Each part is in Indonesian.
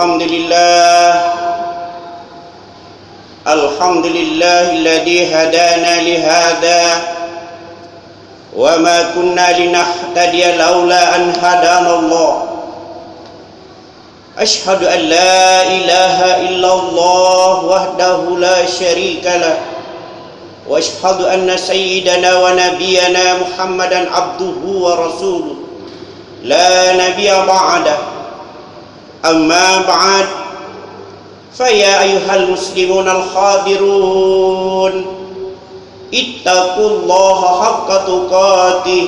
الحمد لله الحمد لله الذي هدانا لهذا وما كنا لنهتدي لولا أن هدانا الله. أشهد أن لا إله إلا الله وحده لا شريك له. وأشهد أن سيدنا ونبينا محمدا عبده ورسوله. لا نبي بعده. أما بعد فيا أيها المسلمون الحاضرون اتقوا الله حق تقاته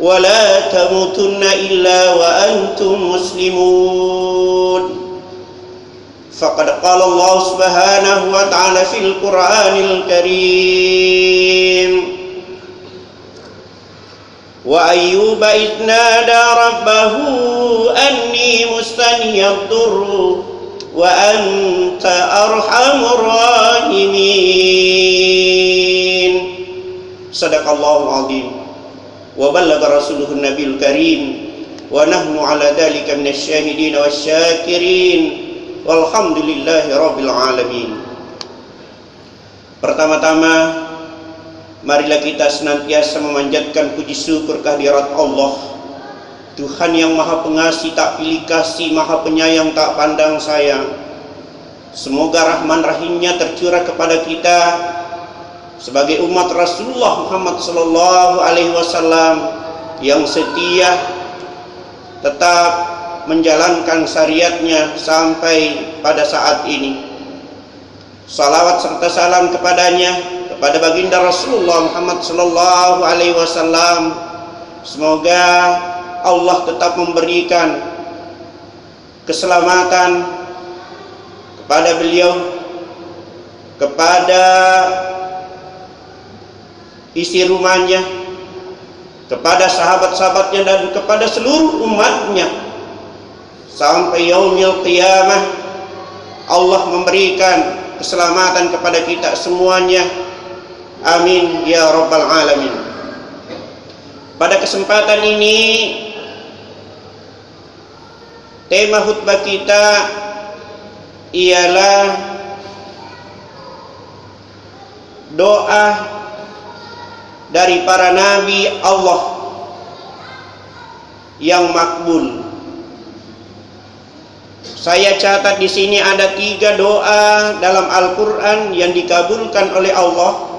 ولا تموتن إلا وأنتم مسلمون. فقد قال الله سبحانه وتعالى في القرآن الكريم وأيوب إذ نادى ربه أني مسني الضر وأنت أرحم الراحمين. sadaqallahu azim. Wa ballagha rasuluhu nabiyul karim. Wa nahnu ala dhalika minasy syahidin wasyakirin walhamdulillahi rabbil alamin. Pertama-tama marilah kita senantiasa memanjatkan puji syukur kehadirat Allah. Tuhan yang maha pengasih tak pilih kasih maha penyayang tak pandang sayang. Semoga rahman rahimnya tercurah kepada kita sebagai umat Rasulullah Muhammad sallallahu alaihi wasallam yang setia tetap menjalankan syariatnya sampai pada saat ini. Salawat serta salam kepadanya kepada baginda Rasulullah Muhammad sallallahu alaihi wasallam semoga Allah tetap memberikan keselamatan kepada beliau kepada isi rumahnya kepada sahabat-sahabatnya dan kepada seluruh umatnya. Sampai yaumil qiyamah Allah memberikan keselamatan kepada kita semuanya. Amin ya rabbal alamin. Pada kesempatan ini tema khutbah kita ialah doa dari para nabi Allah yang makbul. Saya catat di sini ada tiga doa dalam Al-Quran yang dikabulkan oleh Allah.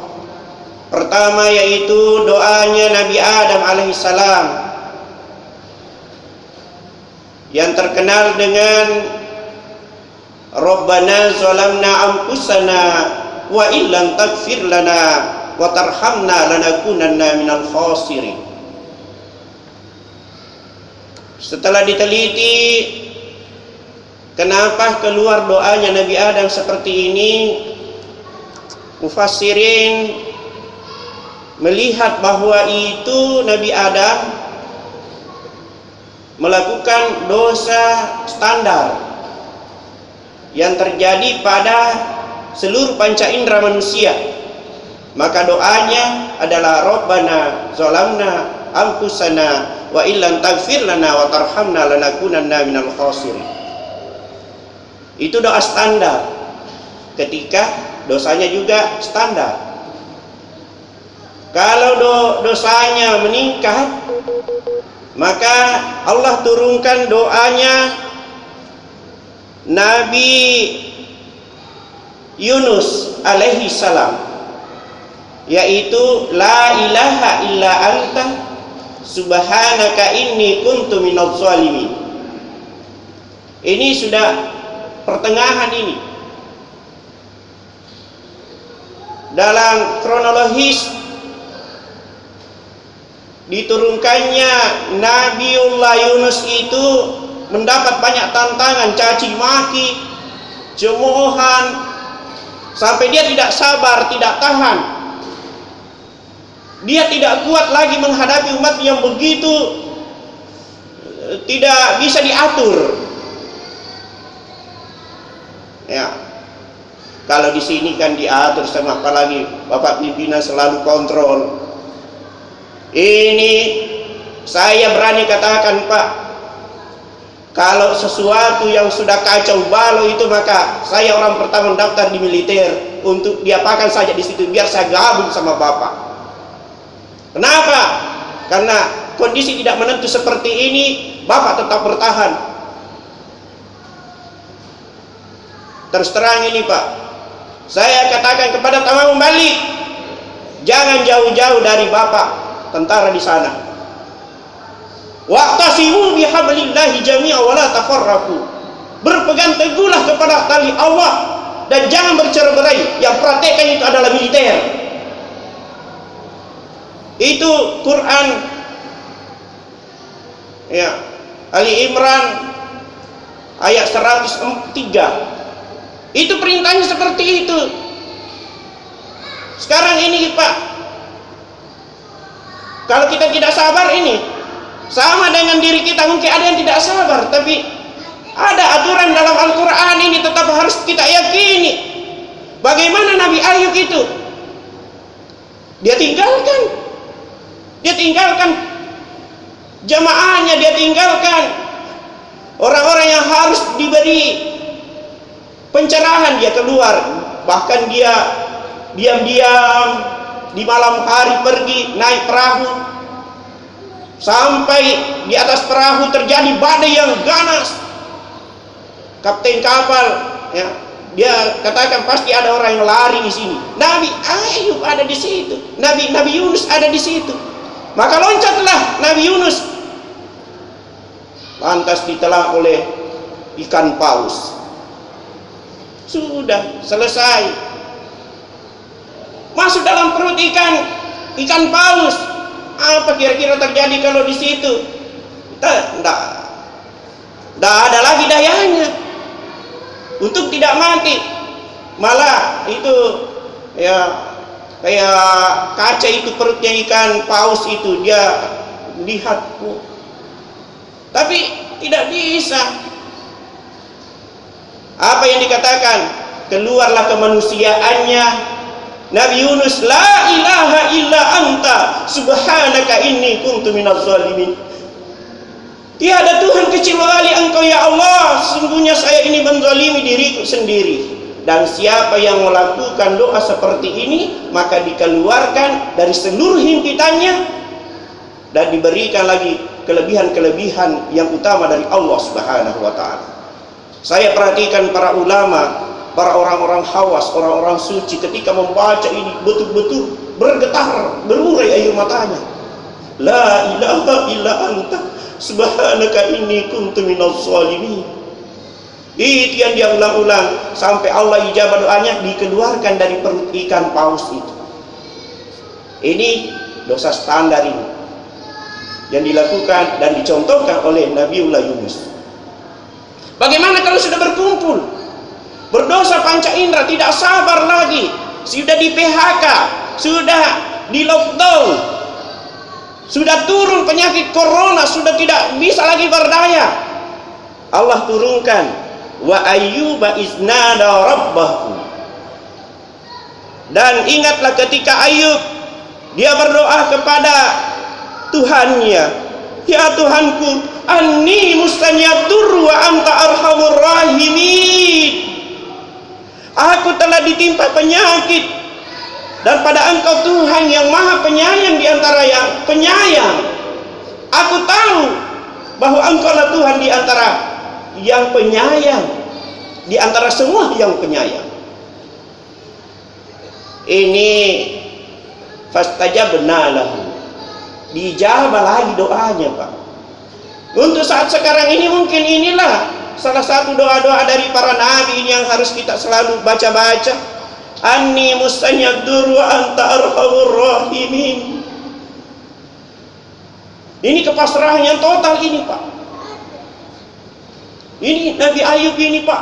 Pertama yaitu doanya Nabi Adam alaihissalam. Yang terkenal dengan Rabbana zalamna anfusana wa illam taghfir lana wa tarhamna lanakunanna minal khasirin. Setelah diteliti Kenapa keluar doanya Nabi Adam seperti ini? Mufassirin melihat bahwa itu Nabi Adam melakukan dosa standar yang terjadi pada seluruh panca indera manusia. Maka doanya adalah Rabbana zalamna anfusana wa illam taghfir lana wa tarhamna lanakunanna minal khasirin. Itu doa standar. Ketika dosanya juga standar. Kalau do, dosanya meningkat, maka Allah turunkan doanya Nabi Yunus alaihi salam yaitu la ilaha illa anta subhanaka inni kuntu minadh zalimin. Ini sudah pertengahan ini dalam kronologis diturunkannya Nabiullah Yunus itu mendapat banyak tantangan caci maki cemoohan sampai dia tidak sabar tidak tahan dia tidak kuat lagi menghadapi umat yang begitu eh, tidak bisa diatur. Ya. Kalau di sini kan diatur sama apalagi bapak pimpinan selalu kontrol. Ini saya berani katakan pak kalau sesuatu yang sudah kacau balau itu maka saya orang pertama daftar di militer untuk diapakan saja di situ biar saya gabung sama bapak kenapa karena kondisi tidak menentu seperti ini bapak tetap bertahan terus terang ini pak saya katakan kepada tamu balik jangan jauh-jauh dari bapak tentara di sana Waqtasimu bihablillahi jami'a wa la tafarraqu. Berpegang teguhlah kepada tali Allah dan jangan bercerai-berai. Yang praktekkan itu adalah militer. Itu Quran. Ya. Ali Imran ayat 103 itu perintahnya seperti itu. Sekarang ini Pak. Kalau kita tidak sabar ini sama dengan diri kita mungkin ada yang tidak sabar tapi ada aturan dalam Al-Quran ini tetap harus kita yakini. Bagaimana Nabi Ayub itu? Dia tinggalkan dia tinggalkan. Jamaahnya dia tinggalkan. Orang-orang yang harus diberi pencerahan dia keluar. Bahkan dia diam-diam di malam hari pergi naik perahu. Sampai di atas perahu terjadi badai yang ganas. Kapten kapal ya dia katakan pasti ada orang yang lari di sini. Nabi Ayub ada di situ. Nabi Nabi Yunus ada di situ maka loncatlah Nabi Yunus. Lantas ditelan oleh ikan paus. Sudah selesai. Masuk dalam perut ikan ikan paus. Apa kira-kira terjadi kalau di situ? Tidak, tidak ada lagi dayanya. Untuk tidak mati. Malah itu ya kayak kaca itu perutnya ikan paus itu dia lihat tapi tidak bisa. Apa yang dikatakan? Keluarlah kemanusiaannya. Nabi Yunus la ilaha illa anta subhanaka inni kuntu minaz zalimin. Tiada Tuhan kecuali Engkau ya Allah. Sungguhnya saya ini menzalimi diriku sendiri dan siapa yang melakukan doa seperti ini maka dikeluarkan dari seluruh himpitannya dan diberikan lagi kelebihan-kelebihan yang utama dari Allah Subhanahu wa taala. Saya perhatikan para ulama para orang-orang hawas, orang-orang suci ketika membaca ini betul-betul bergetar, berurai air matanya. La ilaha illa anta subhanaka inni kuntu minaz zalimin. Itu yang dia ulang-ulang. Sampai Allah ijabah doanya dikeluarkan dari perut ikan paus itu. Ini dosa standar ini. Yang dilakukan dan dicontohkan oleh Nabiullah Yunus. Bagaimana kalau sudah berkumpul? Berdosa panca indera tidak sabar lagi. Sudah di PHK sudah di lockdown. Sudah turun penyakit corona sudah tidak bisa lagi berdaya. Allah turunkan wa ayyuba iznada rabbahu. Dan ingatlah ketika Ayub dia berdoa kepada Tuhannya. Ya Tuhanku anni mustanyadur wa anta arhamur rahimin. Aku telah ditimpa penyakit. Dan pada engkau Tuhan yang maha penyayang di antara yang penyayang. Aku tahu bahwa engkau lah Tuhan di antara yang penyayang di antara semua yang penyayang. Ini fastajabna lahu. Dijawab lagi doanya, Pak. Untuk saat sekarang ini mungkin inilah salah satu doa-doa dari para nabi ini yang harus kita selalu baca-baca anni mustanyadur wa anta arhamur rahimin ini kepasrahan yang total ini pak ini Nabi Ayub ini pak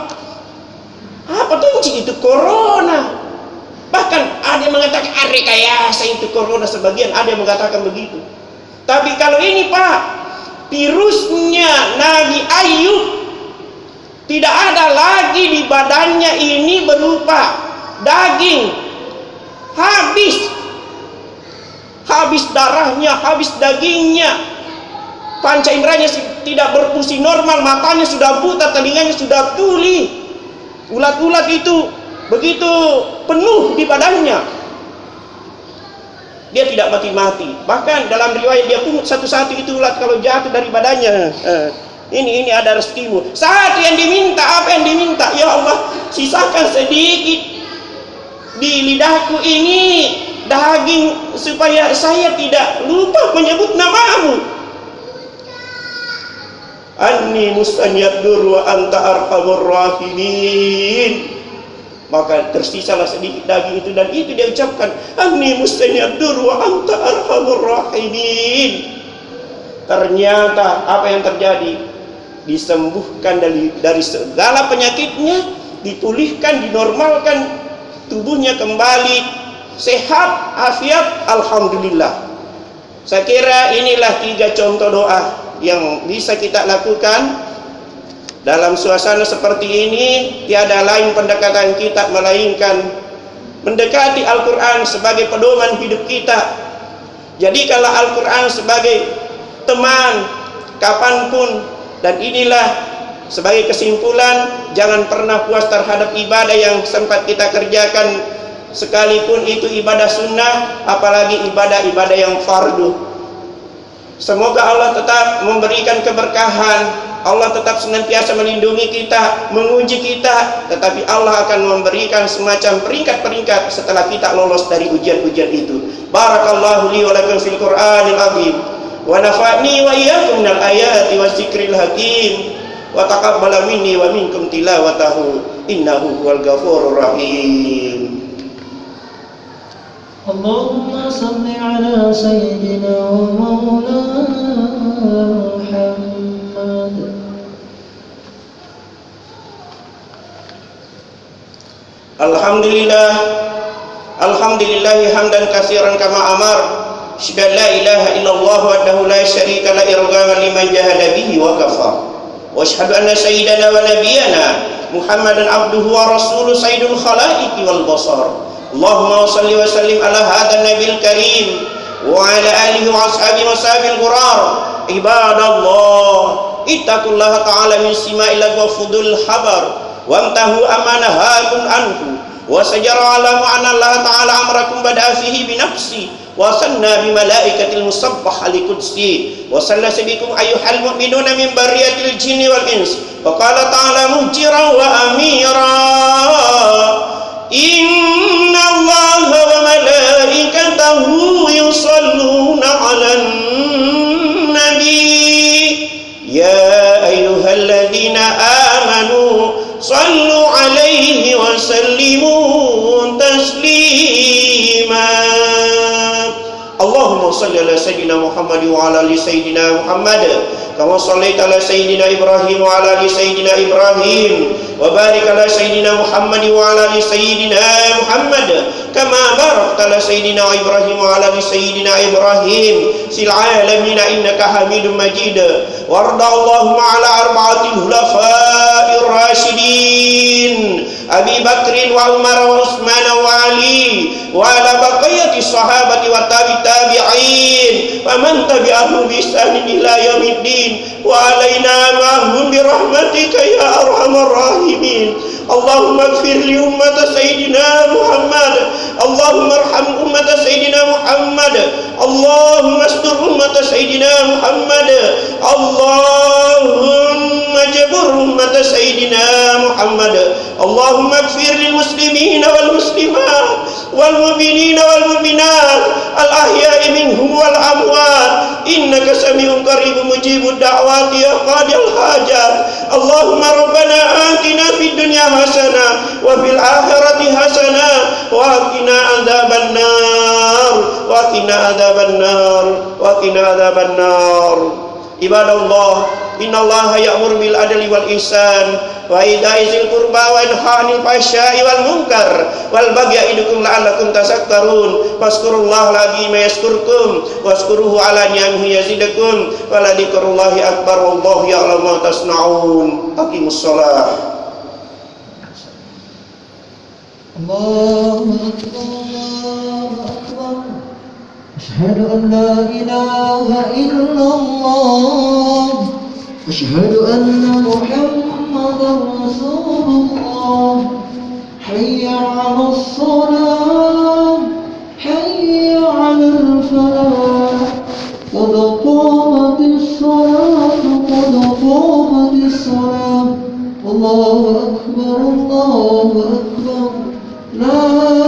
apa tuh itu corona Bahkan ada yang mengatakan ah, rekayasa itu corona sebagian ada yang mengatakan begitu. Tapi kalau ini Pak, virusnya Nabi Ayub tidak ada lagi di badannya ini berupa daging. Habis. Habis darahnya, habis dagingnya. Panca inderanya tidak berfungsi normal, matanya sudah buta, telinganya sudah tuli. Ulat-ulat itu begitu penuh di badannya dia tidak mati-mati. Bahkan dalam riwayat dia pun satu-satu itu ulat kalau jatuh dari badannya eh, ini ini ada rezekimu. Satu yang diminta apa yang diminta? Ya Allah sisakan sedikit di lidahku ini daging supaya saya tidak lupa menyebut namamu anni mustanyadur wa anta arhamur rahimin. Maka tersisalah sedikit daging itu dan itu dia ucapkan. Anni mustaniyadur wa anta arhamur rahimin. Ternyata apa yang terjadi? Disembuhkan dari dari segala penyakitnya dipulihkan dinormalkan tubuhnya kembali sehat afiat alhamdulillah. Saya kira inilah tiga contoh doa yang bisa kita lakukan dalam suasana seperti ini tiada lain pendekatan kita melainkan mendekati Al-Quran sebagai pedoman hidup kita. Jadikanlah Al-Quran sebagai teman kapan pun dan inilah sebagai kesimpulan jangan pernah puas terhadap ibadah yang sempat kita kerjakan sekalipun itu ibadah sunnah apalagi ibadah-ibadah yang fardu. Semoga Allah tetap memberikan keberkahan. Allah tetap senantiasa melindungi kita, menguji kita, tetapi Allah akan memberikan semacam peringkat-peringkat setelah kita lolos dari ujian-ujian itu. Barakallahu li wa fil Qur'anil azim. Wa nafa'ni wa iyyakum minal ayati hakim. Wa taqabbala minni wa minkum tilawatahu. Innahu huwal ghafurur rahim. اللهم صل على سيدنا ومولانا Alhamdulillah Alhamdulillah hamdan kasiran kama amar Syada la ilaha illallah wahdahu la syarika la irgama liman jahada bihi wa kafar Wa ashhadu anna sayyidana wa nabiyana Muhammadan abduhu wa rasuluh sayyidul khalaiqi wal basar اللهم صل وسلم على هذا النبي الكريم وعلى آله وأصحابه وصحابه الغرار عباد الله اتقوا الله تعالى من سماء وفضل الحبر وانتهوا أما نهاكم عنه وسجر على معنى الله تعالى أمركم بدأ فيه بنفسي وصلنا بملائكة المصبحة لقدسي وصلى سبيكم أيها المؤمنون من برية الجن والإنس وقال تعالى مهجرا وأميرا. وعلى ال سيدنا محمد كما صليت على سيدنا ابراهيم وعلى ال سيدنا ابراهيم وبارك على سيدنا محمد وعلى ال سيدنا محمد كما باركت على سيدنا ابراهيم وعلى ال سيدنا ابراهيم في العالمين انك حميد مجيد وارض اللهم على اربعه الخلفاء الراشدين أبي بكر وعمر وعثمان وعلي وعلى بقية الصحابة والتابع التابعين ومن تبعهم بإحسان إلى يوم الدين وعلينا معهم برحمتك يا أرحم الراحمين. اللهم اغفر لأمة سيدنا محمد. اللهم ارحم أمة سيدنا محمد. اللهم استر أمة سيدنا محمد. اللهم جبر أمة سيدنا محمد. اللهم اغفر للمسلمين والمسلمات والمؤمنين والمؤمنات الأحياء منهم والأموات. إنك سميع قريب مجيب الدعوات يا قاضي الحاجات. اللهم ربنا آتنا في الدنيا حسنة وفي الآخرة حسنة وقنا عذاب النار. وقنا عذاب النار. وقنا عذاب النار. عباد الله innallaha ya'muru bil adli wal ihsan wa ita'i dzil qurba wa yanha 'anil fahsya'i wal munkar wal baghi ya'idukum la'allakum tazakkarun fazkurullaha al-'azima yazkurkum wazkuruhu 'ala ni'amihi yazidakum wa la dzikrullahi akbar wallahu ya'lamu ma tasna'un aqimus shalah الله أكبر الله أكبر أشهد أن لا إله إلا الله أشهد أن محمدا رسول الله. حي على الصلاة حي على الفلاح. قد قامت الصلاة قد قامت الصلاة. الله أكبر الله أكبر. لا